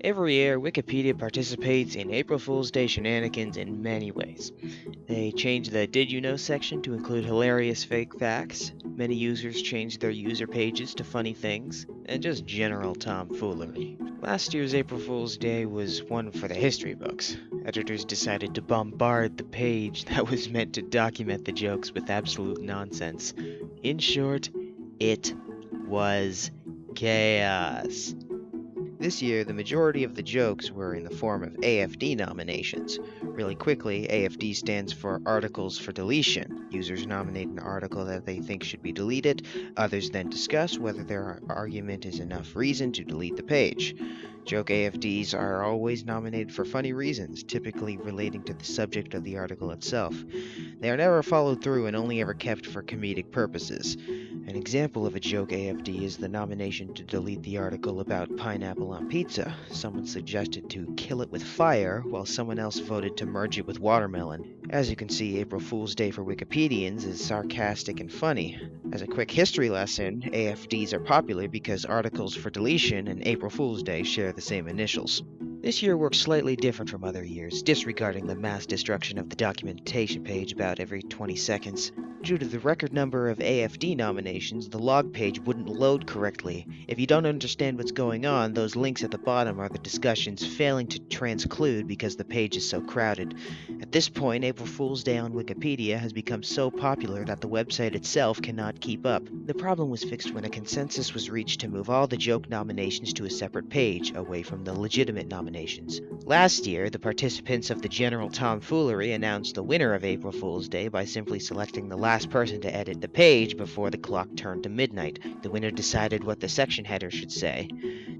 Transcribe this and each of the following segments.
Every year, Wikipedia participates in April Fool's Day shenanigans in many ways. They change the Did You Know section to include hilarious fake facts, many users change their user pages to funny things, and just general tomfoolery. Last year's April Fool's Day was one for the history books. Editors decided to bombard the page that was meant to document the jokes with absolute nonsense. In short, it was chaos. This year, the majority of the jokes were in the form of AFD nominations. Really quickly, AFD stands for Articles for Deletion. Users nominate an article that they think should be deleted, others then discuss whether their argument is enough reason to delete the page. Joke AFDs are always nominated for funny reasons, typically relating to the subject of the article itself. They are never followed through and only ever kept for comedic purposes. An example of a joke AFD is the nomination to delete the article about pineapple on pizza. Someone suggested to kill it with fire, while someone else voted to merge it with watermelon. As you can see, April Fool's Day for Wikipedians is sarcastic and funny. As a quick history lesson, AFDs are popular because articles for deletion and April Fool's Day share the same initials. This year works slightly different from other years, disregarding the mass destruction of the documentation page about every 20 seconds. Due to the record number of AFD nominations, the log page wouldn't load correctly. If you don't understand what's going on, those links at the bottom are the discussions failing to transclude because the page is so crowded. At this point, April Fool's Day on Wikipedia has become so popular that the website itself cannot keep up. The problem was fixed when a consensus was reached to move all the joke nominations to a separate page, away from the legitimate nominations. Last year, the participants of the general tomfoolery announced the winner of April Fool's Day by simply selecting the last person to edit the page before the clock turned to midnight. The winner decided what the section header should say.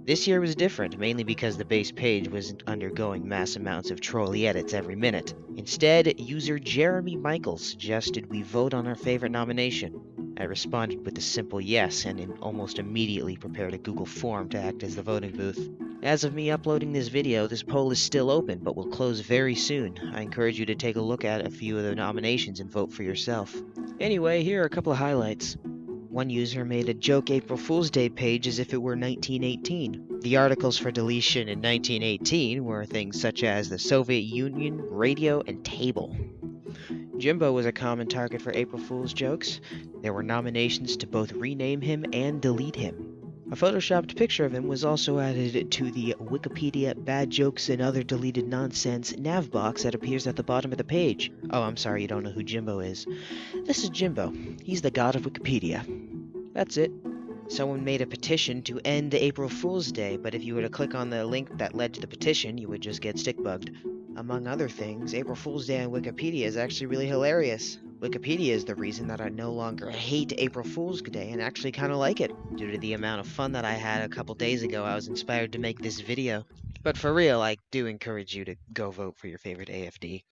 This year was different, mainly because the base page wasn't undergoing mass amounts of trolley edits every minute. Instead, user Jeremy Michaels suggested we vote on our favorite nomination. I responded with a simple yes and almost immediately prepared a Google form to act as the voting booth. As of me uploading this video, this poll is still open, but will close very soon. I encourage you to take a look at a few of the nominations and vote for yourself. Anyway, here are a couple of highlights. One user made a joke April Fool's Day page as if it were 1918. The articles for deletion in 1918 were things such as the Soviet Union, radio, and table. Jimbo was a common target for April Fool's jokes. There were nominations to both rename him and delete him. A photoshopped picture of him was also added to the Wikipedia Bad Jokes and Other Deleted Nonsense nav box that appears at the bottom of the page. Oh, I'm sorry you don't know who Jimbo is. This is Jimbo. He's the god of Wikipedia. That's it. Someone made a petition to end April Fool's Day, but if you were to click on the link that led to the petition, you would just get stick bugged. Among other things, April Fool's Day on Wikipedia is actually really hilarious. Wikipedia is the reason that I no longer hate April Fool's Day and actually kind of like it. Due to the amount of fun that I had a couple days ago, I was inspired to make this video. But for real, I do encourage you to go vote for your favorite AFD.